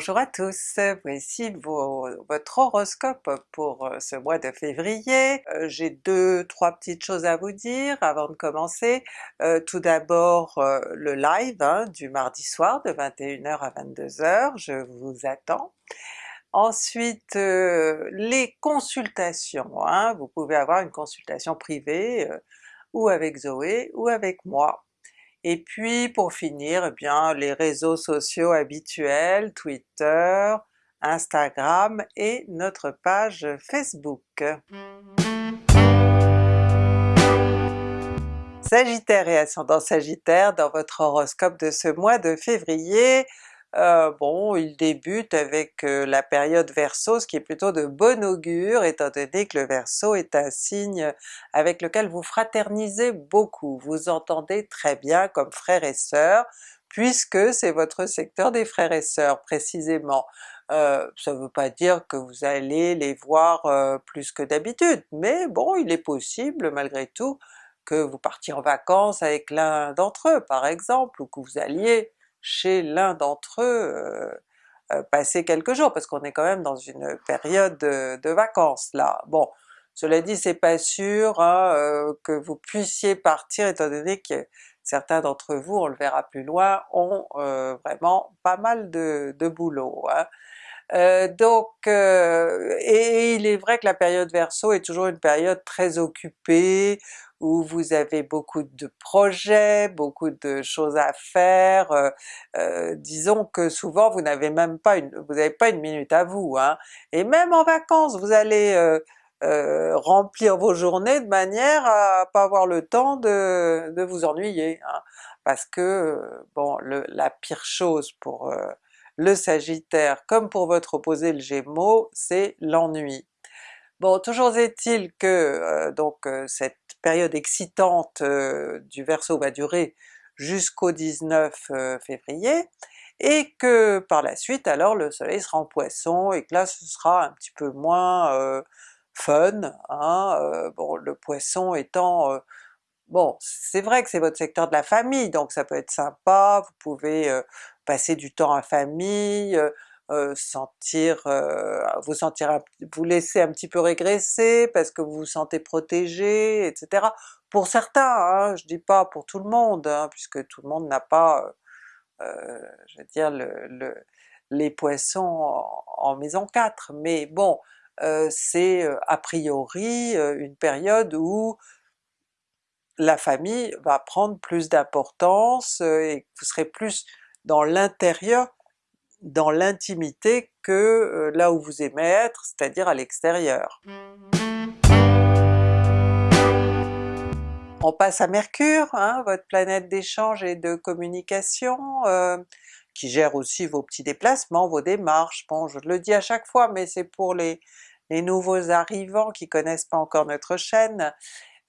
Bonjour à tous, voici votre horoscope pour euh, ce mois de février. Euh, j'ai deux, trois petites choses à vous dire avant de commencer. Euh, tout d'abord le live hein, du mardi soir de 21h à 22h, je vous attends. Ensuite les consultations, hein. vous pouvez avoir une consultation privée ou avec Zoé ou avec moi. Et puis pour finir, eh bien les réseaux sociaux habituels, Twitter, Instagram et notre page Facebook. Sagittaire et ascendant Sagittaire, dans votre horoscope de ce mois de février, euh, bon, il débute avec euh, la période Verseau, ce qui est plutôt de bon augure étant donné que le Verseau est un signe avec lequel vous fraternisez beaucoup, vous entendez très bien comme frères et sœurs, puisque c'est votre secteur des frères et sœurs précisément. Euh, ça ne veut pas dire que vous allez les voir plus que d'habitude, mais bon il est possible malgré tout que vous partiez en vacances avec l'un d'entre eux par exemple, ou que vous alliez chez l'un d'entre eux euh, euh, passer quelques jours, parce qu'on est quand même dans une période de, vacances là. Bon, cela dit c'est pas sûr hein, euh, que vous puissiez partir étant donné que certains d'entre vous, on le verra plus loin, ont vraiment pas mal de, boulot. Hein. donc, et il est vrai que la période Verseau est toujours une période très occupée, où vous avez beaucoup de projets, beaucoup de choses à faire, euh, euh, disons que souvent vous n'avez même pas une, vous n'avez pas une minute à vous, hein. et même en vacances vous allez euh, remplir vos journées de manière à pas avoir le temps de, de vous ennuyer, hein. parce que bon la pire chose pour le Sagittaire comme pour votre opposé le Gémeaux, c'est l'ennui. Bon, toujours est-il que donc cette période excitante du Verseau va durer jusqu'au 19 février, et que par la suite alors le soleil sera en Poisson et que là ce sera un petit peu moins fun, hein, bon le Poisson étant Bon, c'est vrai que c'est votre secteur de la famille, donc ça peut être sympa, vous pouvez passer du temps en famille, sentir, vous sentir, vous laisser un petit peu régresser parce que vous vous sentez protégé, etc. Pour certains, hein, je dis pas pour tout le monde, hein, puisque tout le monde n'a pas, je veux dire, le, les poissons en, maison 4, mais bon, c'est a priori une période où la famille va prendre plus d'importance et vous serez plus dans l'intérieur dans l'intimité que euh, là où vous aimez être, c'est-à-dire à, l'extérieur. On passe à Mercure, hein, votre planète d'échange et de communication, euh, qui gère aussi vos petits déplacements, vos démarches, bon je le dis à chaque fois mais c'est pour les, les nouveaux arrivants qui connaissent pas encore notre chaîne.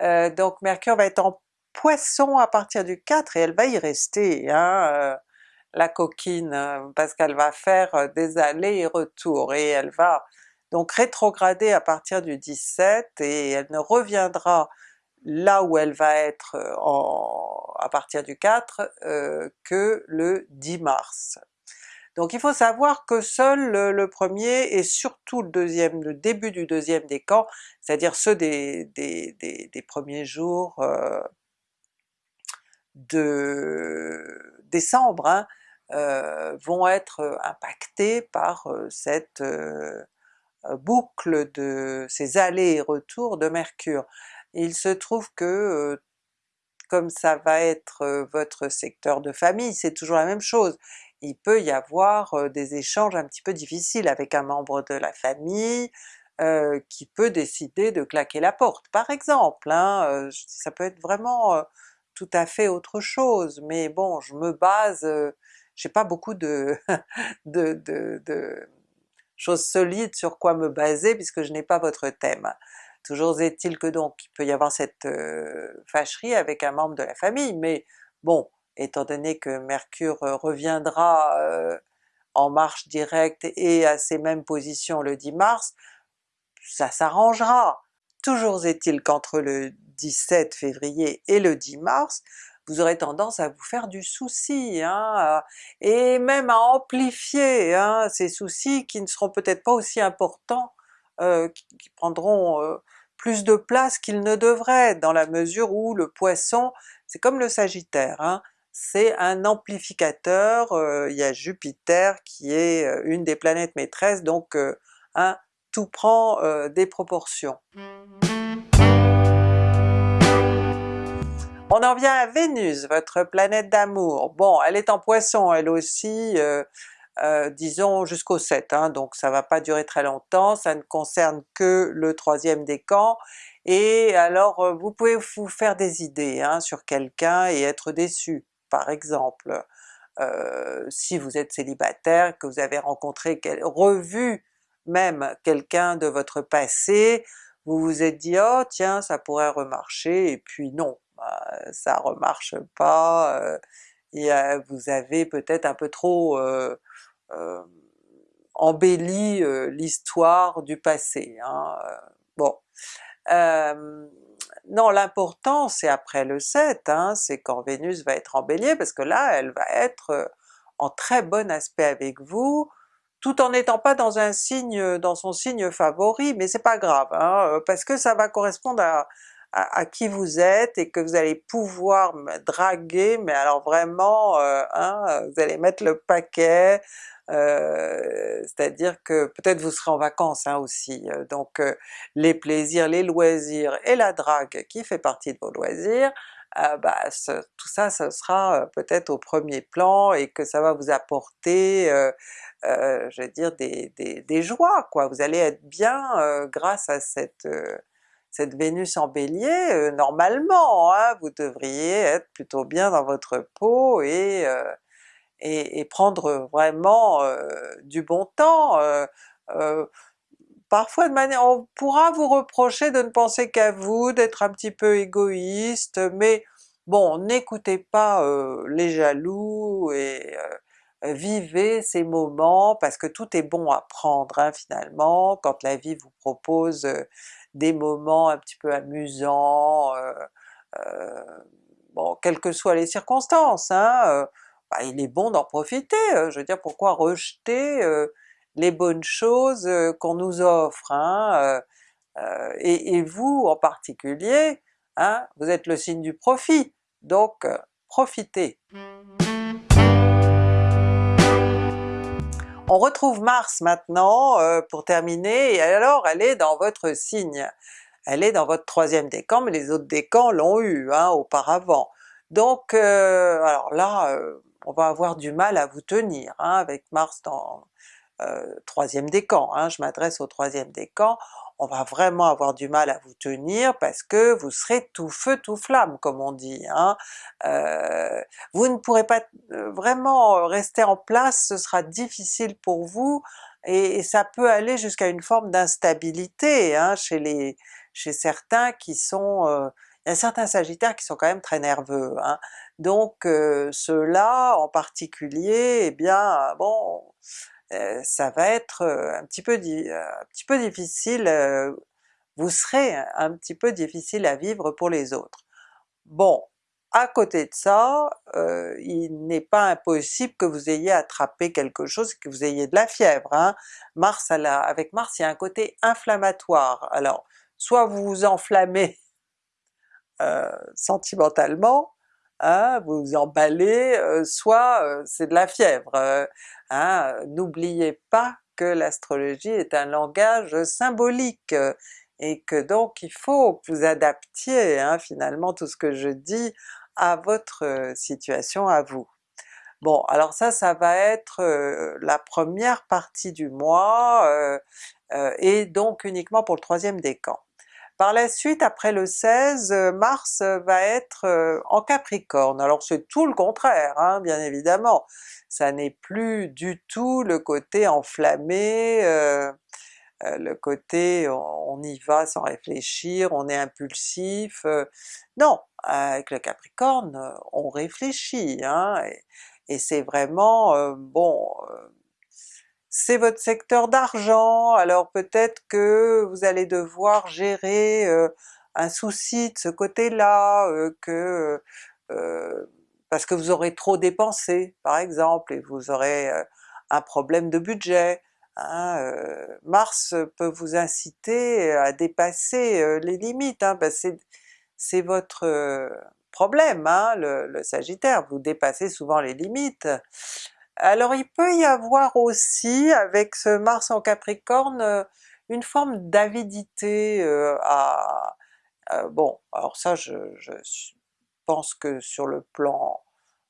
Euh, donc Mercure va être en Poisson à partir du 4 et elle va y rester. Hein, la coquine, euh, parce qu'elle va faire euh, des allers et retours, et elle va donc rétrograder à partir du 17 et elle ne reviendra là où elle va être euh, à partir du 4 que le 10 mars. Donc il faut savoir que seul le, premier et surtout le deuxième, le début du deuxième décan, c'est-à-dire ceux des, premiers jours de décembre, hein, vont être euh, impactés par euh, cette boucle de ces allers et retours de Mercure. Il se trouve que comme ça va être votre secteur de famille, c'est toujours la même chose. Il peut y avoir des échanges un petit peu difficiles avec un membre de la famille, qui peut décider de claquer la porte par exemple, hein, ça peut être vraiment tout à fait autre chose, mais bon je me base j'ai pas beaucoup de, choses solides sur quoi me baser puisque je n'ai pas votre thème. Toujours est-il que donc il peut y avoir cette fâcherie avec un membre de la famille, mais bon, étant donné que Mercure reviendra en marche directe et à ces mêmes positions le 10 mars, ça s'arrangera. Toujours est-il qu'entre le 17 février et le 10 mars, vous aurez tendance à vous faire du souci, hein, et même à amplifier hein, ces soucis qui ne seront peut-être pas aussi importants, qui, prendront plus de place qu'ils ne devraient, dans la mesure où le Poisson, c'est comme le Sagittaire, hein, c'est un amplificateur, il y a Jupiter qui est une des planètes maîtresses, donc tout prend des proportions. On en vient à Vénus, votre planète d'amour. Bon, elle est en Poisson elle aussi, euh, euh, disons jusqu'au 7, hein, donc ça va pas durer très longtemps, ça ne concerne que le troisième décan, et alors euh, vous pouvez vous faire des idées hein, sur quelqu'un et être déçu, par exemple. si vous êtes célibataire, que vous avez rencontré, revu même quelqu'un de votre passé, vous vous êtes dit « oh tiens ça pourrait remarcher » et puis non, ça remarche pas, vous avez peut-être un peu trop embelli l'histoire du passé. Hein, bon. non, l'important c'est après le 7, hein, c'est quand Vénus va être en Bélier, parce que là elle va être en très bon aspect avec vous, tout en n'étant pas dans un signe, dans son signe favori, mais c'est pas grave, hein, parce que ça va correspondre à, à, qui vous êtes et que vous allez pouvoir me draguer, mais alors vraiment, euh, hein, vous allez mettre le paquet, euh, c'est-à-dire que peut-être vous serez en vacances hein, aussi, euh, donc les plaisirs, les loisirs et la drague qui fait partie de vos loisirs, bah, tout ça, ce sera peut-être au premier plan et que ça va vous apporter, je veux dire, des, des, des, joies quoi, vous allez être bien grâce à cette cette Vénus en Bélier, euh, normalement, hein, vous devriez être plutôt bien dans votre peau et, euh, prendre vraiment euh, du bon temps. parfois de manière, on pourra vous reprocher de ne penser qu'à vous, d'être un petit peu égoïste, mais bon, n'écoutez pas les jaloux et vivez ces moments parce que tout est bon à prendre hein, finalement, quand la vie vous propose des moments un petit peu amusants, euh, euh, bon quelles que soient les circonstances, hein, euh, bah, il est bon d'en profiter, je veux dire pourquoi rejeter les bonnes choses qu'on nous offre, hein, et, vous en particulier, hein, vous êtes le signe du profit, donc profitez! On retrouve Mars maintenant euh, pour terminer, et alors elle est dans votre signe. Elle est dans votre troisième décan, mais les autres décans l'ont eu hein, auparavant. Donc euh, alors là, euh, on va avoir du mal à vous tenir hein, avec Mars dans troisième décan, hein, je m'adresse au troisième décan, on va vraiment avoir du mal à vous tenir parce que vous serez tout feu tout flamme comme on dit. Hein. Euh, vous ne pourrez pas euh, vraiment rester en place, ce sera difficile pour vous, et, ça peut aller jusqu'à une forme d'instabilité hein, chez les chez certains qui sont... Euh, il y a certains sagittaires qui sont quand même très nerveux, hein. donc ceux-là en particulier, eh bien bon, euh, ça va être euh, un petit peu, euh, un petit peu difficile, vous serez un petit peu difficile à vivre pour les autres. Bon, à côté de ça, il n'est pas impossible que vous ayez attrapé quelque chose, que vous ayez de la fièvre. Hein. Mars, avec Mars il y a un côté inflammatoire, alors soit vous vous enflammez sentimentalement, hein, vous vous emballez, soit c'est de la fièvre. Hein, n'oubliez pas que l'astrologie est un langage symbolique et que donc il faut que vous adaptiez hein, finalement tout ce que je dis à votre situation à vous. Bon alors ça, ça va être la première partie du mois et donc uniquement pour le troisième décan. Par la suite, après le 16, Mars va être en Capricorne. Alors c'est tout le contraire, hein, bien évidemment ça n'est plus du tout le côté enflammé, euh, euh, le côté on, y va sans réfléchir, on est impulsif, euh, non! Avec le Capricorne, on réfléchit, hein, et, c'est vraiment, bon, c'est votre secteur d'argent, alors peut-être que vous allez devoir gérer un souci de ce côté-là, que parce que vous aurez trop dépensé par exemple, et vous aurez un problème de budget. Hein, Mars peut vous inciter à dépasser les limites, hein, ben c'est votre problème, hein, le, Sagittaire, vous dépassez souvent les limites. Alors il peut y avoir aussi avec ce Mars en Capricorne une forme d'avidité à, Bon, alors ça je, pense que sur le plan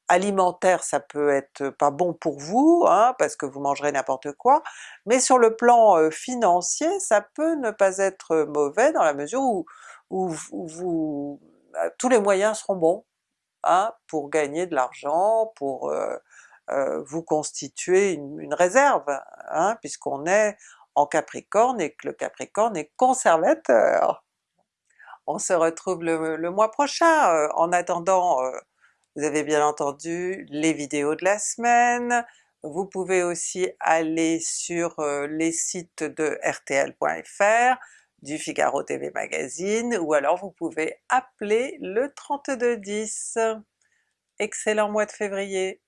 alimentaire ça peut être pas bon pour vous, hein, parce que vous mangerez n'importe quoi, mais sur le plan financier ça peut ne pas être mauvais dans la mesure où, vous, tous les moyens seront bons hein, pour gagner de l'argent, pour euh, euh, vous constituer une, réserve, hein, puisqu'on est en Capricorne et que le Capricorne est conservateur. On se retrouve le, mois prochain, euh, en attendant vous avez bien entendu les vidéos de la semaine, vous pouvez aussi aller sur les sites de rtl.fr, du Figaro TV Magazine, ou alors vous pouvez appeler le 3210. Excellent mois de février!